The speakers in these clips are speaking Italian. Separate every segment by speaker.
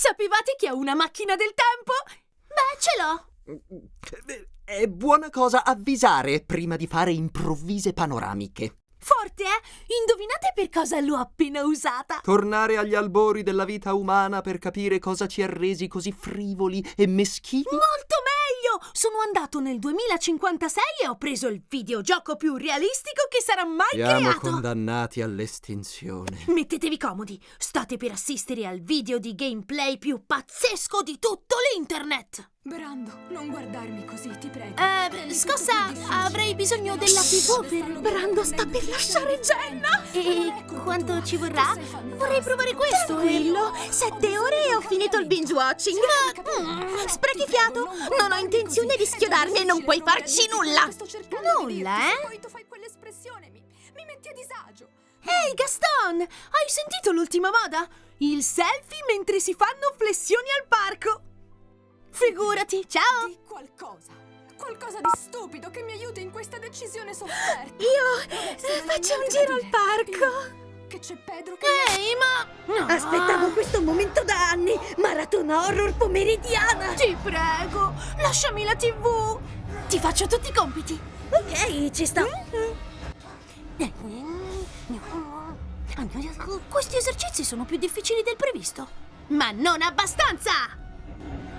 Speaker 1: Sapevate che ho una macchina del tempo? Beh, ce l'ho.
Speaker 2: È buona cosa avvisare prima di fare improvvise panoramiche.
Speaker 1: Forte, eh? Indovinate per cosa l'ho appena usata?
Speaker 2: Tornare agli albori della vita umana per capire cosa ci ha resi così frivoli e meschini?
Speaker 1: Molto! Sono andato nel 2056 e ho preso il videogioco più realistico che sarà mai
Speaker 2: Siamo
Speaker 1: creato!
Speaker 2: condannati all'estinzione.
Speaker 1: Mettetevi comodi, state per assistere al video di gameplay più pazzesco di tutto l'internet!
Speaker 3: Brando, non guardarmi così, ti prego.
Speaker 1: Eh,
Speaker 3: difficile.
Speaker 1: avrei bisogno della TV per... Brando sta per lasciare Jenna! E quanto ci vorrà? Vorrei provare questo
Speaker 4: Tranquillo, sette ore finito il binge watching.
Speaker 1: Mm,
Speaker 4: Sprechi fiato, non ho intenzione di schiodarmi e non puoi farci nulla.
Speaker 3: Sto cercando di
Speaker 1: Nulla, eh?
Speaker 3: se Poi tu fai quell'espressione, mi, mi metti a disagio.
Speaker 1: Ehi Gaston, hai sentito l'ultima moda? Il selfie mentre si fanno flessioni al parco! Figurati, ciao!
Speaker 3: Di qualcosa. Qualcosa di stupido che mi aiuti in questa decisione sofferta.
Speaker 4: Io
Speaker 3: essere
Speaker 4: faccio un giro al parco.
Speaker 3: Che c'è Pedro che...
Speaker 1: Ehi, ma... No.
Speaker 4: Aspettavo questo momento da anni. Maratona horror pomeridiana.
Speaker 1: Ti prego, lasciami la TV! Ti faccio tutti i compiti!
Speaker 4: Ok, ci sto.
Speaker 1: Questi esercizi sono più difficili del previsto. Ma non abbastanza!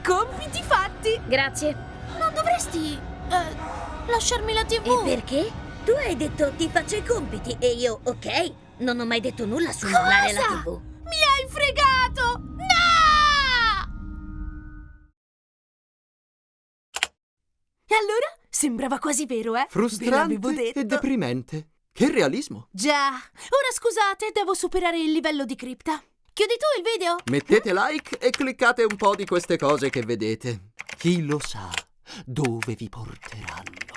Speaker 1: Compiti fatti!
Speaker 4: Grazie.
Speaker 1: Non dovresti... eh, lasciarmi la TV?
Speaker 4: E perché? Tu hai detto ti faccio i compiti e io, ok, non ho mai detto nulla su mollare la? TV.
Speaker 1: Mi hai fregato! No! E allora? Sembrava quasi vero, eh?
Speaker 2: Frustrante e deprimente. Che realismo.
Speaker 1: Già. Ora scusate, devo superare il livello di cripta. Chiudi tu il video?
Speaker 2: Mettete like e cliccate un po' di queste cose che vedete. Chi lo sa dove vi porteranno.